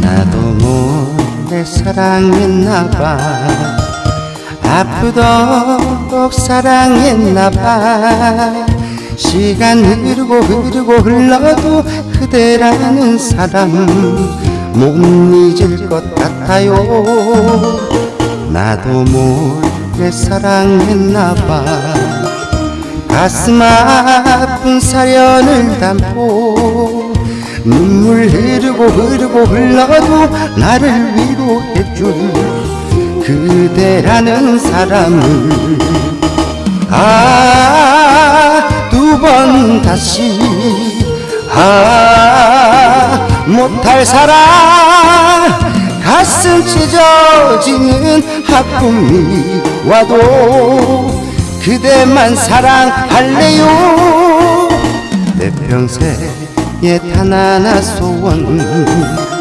나도 몰래 사랑했나봐. 아프도록 사랑했나봐. 시간 흐르고 흐르고 흘러도 그대라는 사람 못 잊을 것 같아요. 나도 몰래 사랑했나봐. 가슴 아픈 사연을 담고 눈물 흐르고 흐르고 흘러도 나를 위로해줄 그대라는 사람을. 아 두 번 다시. 아 못할 사랑 가슴 찢어지는 아픔이 와도 그대만 사랑할래요? 내 평생 의단 하나 소원